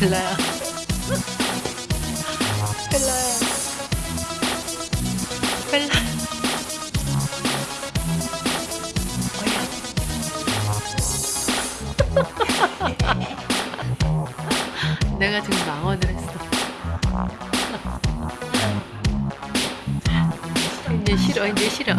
벨라야. 벨라야. 벨라. 어야. 내가 지금 망언을 했어. 이제 싫어, 이제 싫어.